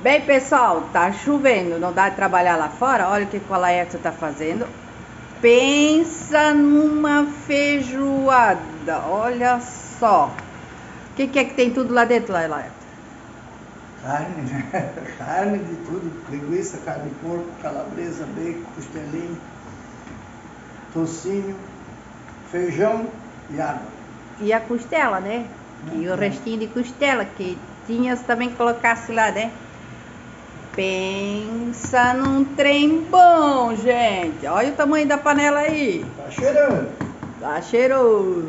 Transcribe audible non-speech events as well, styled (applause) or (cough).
Bem, pessoal, tá chovendo, não dá de trabalhar lá fora. Olha o que o Laércio tá fazendo. Pensa numa feijoada, olha só. O que, que é que tem tudo lá dentro, Laércio? Carne, né? (laughs) Carne de tudo, linguiça, carne de porco, calabresa, bacon, costelinho, tocinho, feijão e água. E a costela, né? E o restinho de costela que tinha também colocasse lá, né? Pensa num trem bom, gente. Olha o tamanho da panela aí. Tá cheirando. Tá cheiroso.